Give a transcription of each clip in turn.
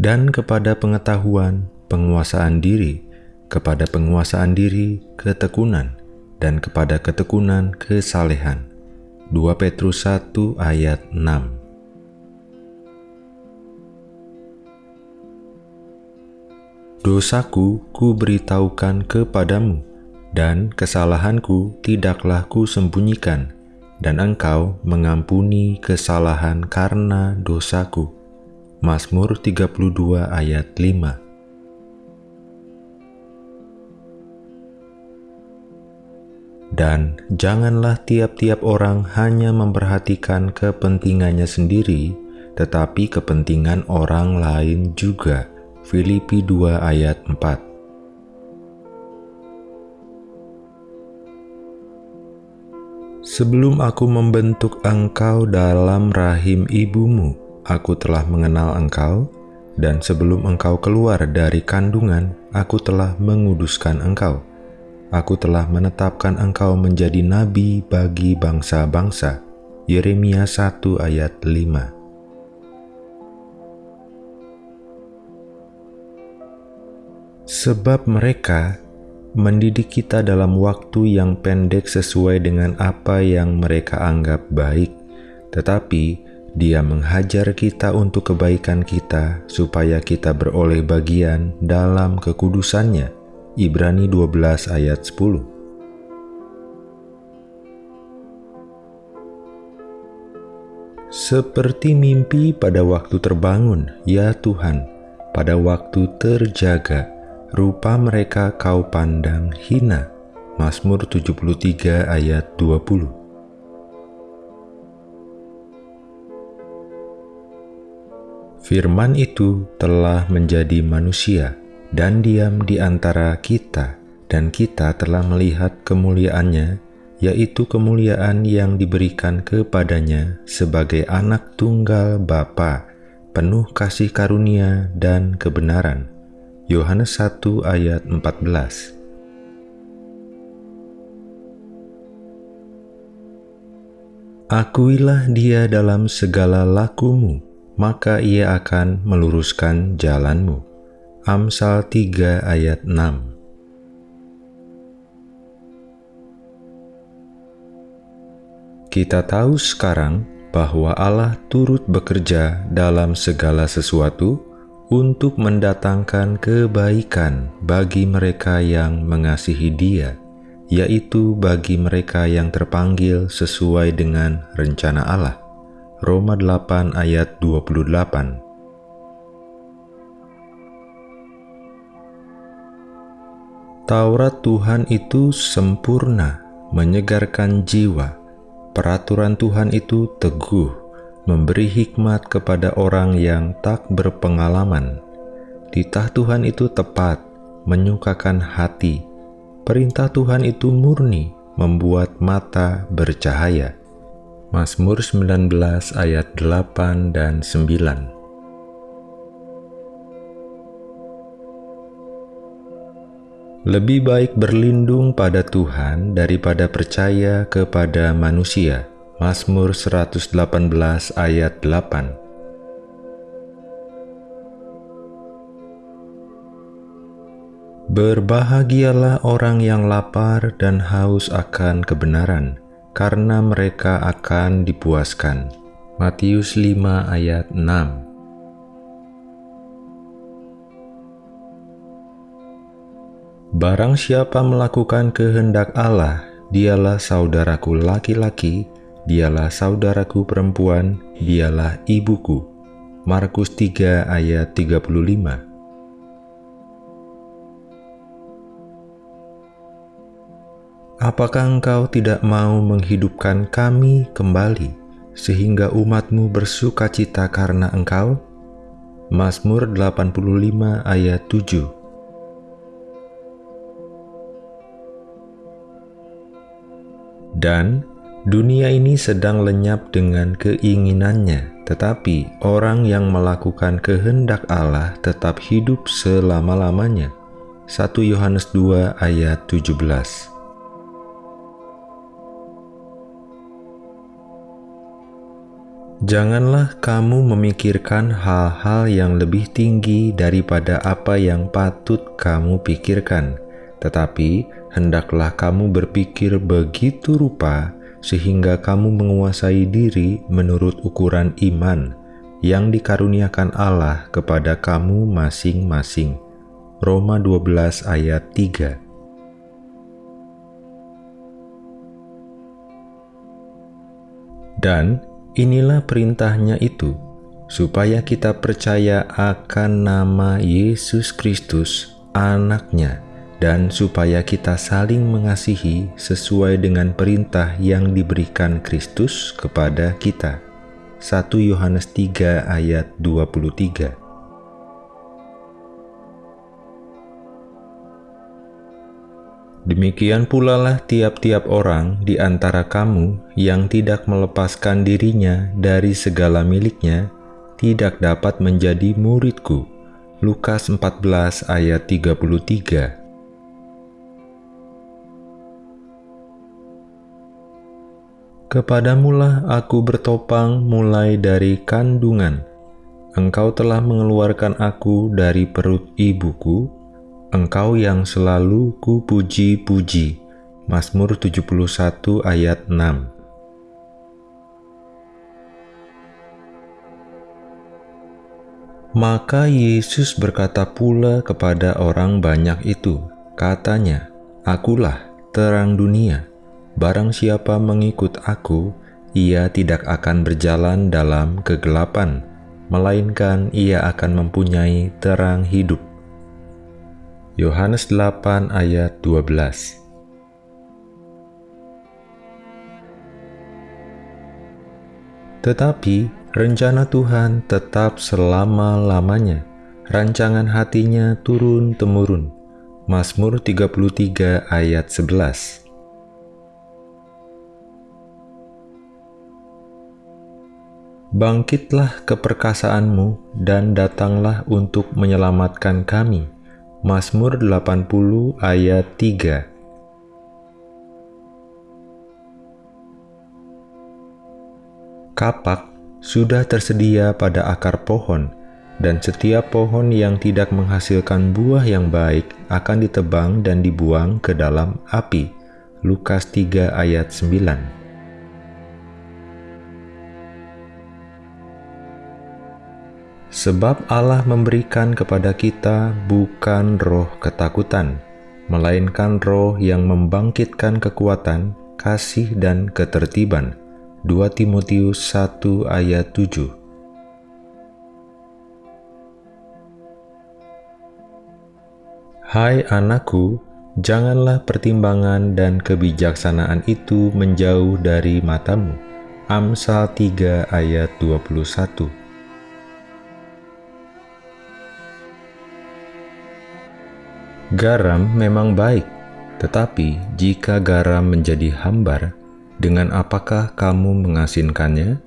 dan kepada pengetahuan, penguasaan diri, kepada penguasaan diri, ketekunan, dan kepada ketekunan, kesalehan. 2 Petrus 1 ayat 6 Dosaku ku beritahukan kepadamu, dan kesalahanku tidaklah ku sembunyikan, dan engkau mengampuni kesalahan karena dosaku. Mazmur 32 ayat 5 Dan janganlah tiap-tiap orang hanya memperhatikan kepentingannya sendiri, tetapi kepentingan orang lain juga. Filipi 2 ayat 4 Sebelum aku membentuk engkau dalam rahim ibumu, aku telah mengenal engkau, dan sebelum engkau keluar dari kandungan, aku telah menguduskan engkau. Aku telah menetapkan engkau menjadi nabi bagi bangsa-bangsa. Yeremia 1 ayat 5 Sebab mereka mendidik kita dalam waktu yang pendek sesuai dengan apa yang mereka anggap baik, tetapi Dia menghajar kita untuk kebaikan kita supaya kita beroleh bagian dalam kekudusannya. Ibrani 12 ayat 10 Seperti mimpi pada waktu terbangun, ya Tuhan, pada waktu terjaga, rupa mereka kau pandang hina. Mazmur 73 ayat 20 Firman itu telah menjadi manusia dan diam di antara kita, dan kita telah melihat kemuliaannya, yaitu kemuliaan yang diberikan kepadanya sebagai anak tunggal Bapa, penuh kasih karunia dan kebenaran. Yohanes 1 ayat 14 Akuilah dia dalam segala lakumu, maka ia akan meluruskan jalanmu. Amsal 3 ayat 6 Kita tahu sekarang bahwa Allah turut bekerja dalam segala sesuatu untuk mendatangkan kebaikan bagi mereka yang mengasihi Dia, yaitu bagi mereka yang terpanggil sesuai dengan rencana Allah. Roma 8 ayat 28 Taurat Tuhan itu sempurna, menyegarkan jiwa. Peraturan Tuhan itu teguh, memberi hikmat kepada orang yang tak berpengalaman. Titah Tuhan itu tepat, menyukakan hati. Perintah Tuhan itu murni, membuat mata bercahaya. Mazmur 19 ayat 8 dan 9 Lebih baik berlindung pada Tuhan daripada percaya kepada manusia. Mazmur 118 ayat 8 Berbahagialah orang yang lapar dan haus akan kebenaran, karena mereka akan dipuaskan. Matius 5 ayat 6 Barang siapa melakukan kehendak Allah, dialah saudaraku laki-laki, dialah saudaraku perempuan, dialah ibuku. Markus 3 ayat 35 Apakah engkau tidak mau menghidupkan kami kembali, sehingga umatmu bersuka cita karena engkau? Mazmur 85 ayat 7 Dan Dunia ini sedang lenyap dengan keinginannya, tetapi orang yang melakukan kehendak Allah tetap hidup selama-lamanya. 1 Yohanes 2 ayat 17 Janganlah kamu memikirkan hal-hal yang lebih tinggi daripada apa yang patut kamu pikirkan, tetapi hendaklah kamu berpikir begitu rupa sehingga kamu menguasai diri menurut ukuran iman yang dikaruniakan Allah kepada kamu masing-masing. Roma 12 ayat 3 Dan inilah perintahnya itu, supaya kita percaya akan nama Yesus Kristus, anaknya, dan supaya kita saling mengasihi sesuai dengan perintah yang diberikan Kristus kepada kita. 1 Yohanes 3 ayat 23 Demikian pula lah tiap-tiap orang di antara kamu yang tidak melepaskan dirinya dari segala miliknya, tidak dapat menjadi muridku. Lukas 14 ayat 33 Kepadamulah aku bertopang mulai dari kandungan. Engkau telah mengeluarkan aku dari perut ibuku, Engkau yang selalu kupuji-puji. Mazmur 71 ayat 6 Maka Yesus berkata pula kepada orang banyak itu, katanya, Akulah terang dunia. Barang siapa mengikut aku, ia tidak akan berjalan dalam kegelapan, melainkan ia akan mempunyai terang hidup. Yohanes 8 ayat 12 Tetapi rencana Tuhan tetap selama-lamanya, rancangan hatinya turun-temurun. Mazmur 33 ayat 11 Bangkitlah keperkasaanmu dan datanglah untuk menyelamatkan kami Mazmur 80 ayat 3 Kapak sudah tersedia pada akar pohon, dan setiap pohon yang tidak menghasilkan buah yang baik akan ditebang dan dibuang ke dalam api. Lukas 3 ayat 9 Sebab Allah memberikan kepada kita bukan roh ketakutan, melainkan roh yang membangkitkan kekuatan, kasih dan ketertiban. 2 Timotius 1 ayat 7 Hai anakku, janganlah pertimbangan dan kebijaksanaan itu menjauh dari matamu. Amsal 3 ayat 21 Garam memang baik, tetapi jika garam menjadi hambar, dengan apakah kamu mengasinkannya?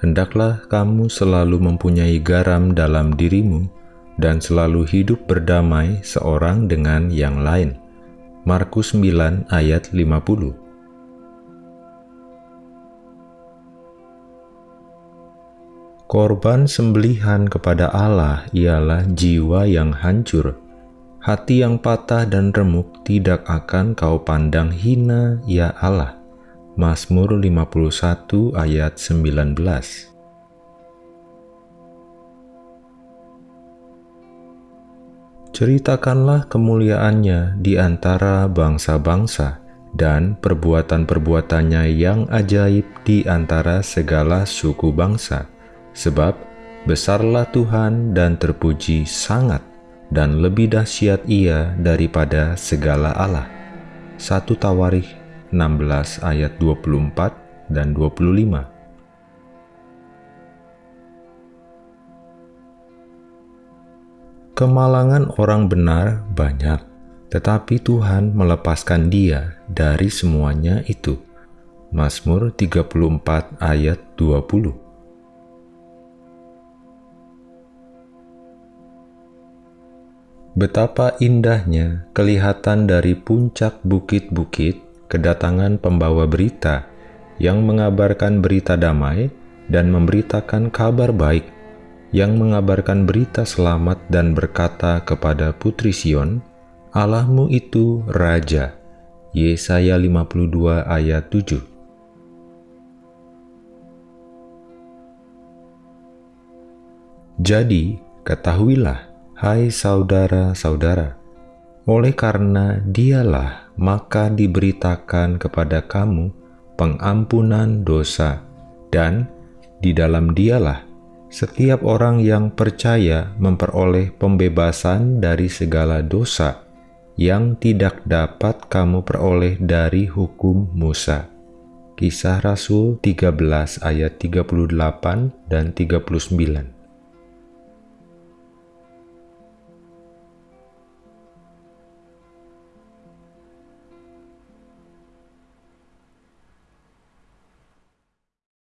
Hendaklah kamu selalu mempunyai garam dalam dirimu dan selalu hidup berdamai seorang dengan yang lain. Markus 9 ayat 50 Korban sembelihan kepada Allah ialah jiwa yang hancur, hati yang patah dan remuk tidak akan kau pandang hina, ya Allah. Mazmur 51 ayat 19 Ceritakanlah kemuliaannya di antara bangsa-bangsa dan perbuatan-perbuatannya yang ajaib di antara segala suku bangsa. Sebab besarlah Tuhan dan terpuji sangat dan lebih dahsyat ia daripada segala Allah. 1 Tawarikh 16 ayat 24 dan 25 Kemalangan orang benar banyak, tetapi Tuhan melepaskan dia dari semuanya itu. Mazmur 34 ayat 20 Betapa indahnya kelihatan dari puncak bukit-bukit kedatangan pembawa berita yang mengabarkan berita damai dan memberitakan kabar baik yang mengabarkan berita selamat dan berkata kepada Putri Sion, Allahmu itu Raja. Yesaya 52 ayat 7 Jadi, ketahuilah, hai saudara-saudara, oleh karena dialah maka diberitakan kepada kamu pengampunan dosa, dan di dalam dialah setiap orang yang percaya memperoleh pembebasan dari segala dosa yang tidak dapat kamu peroleh dari hukum Musa. Kisah Rasul 13 ayat 38 dan 39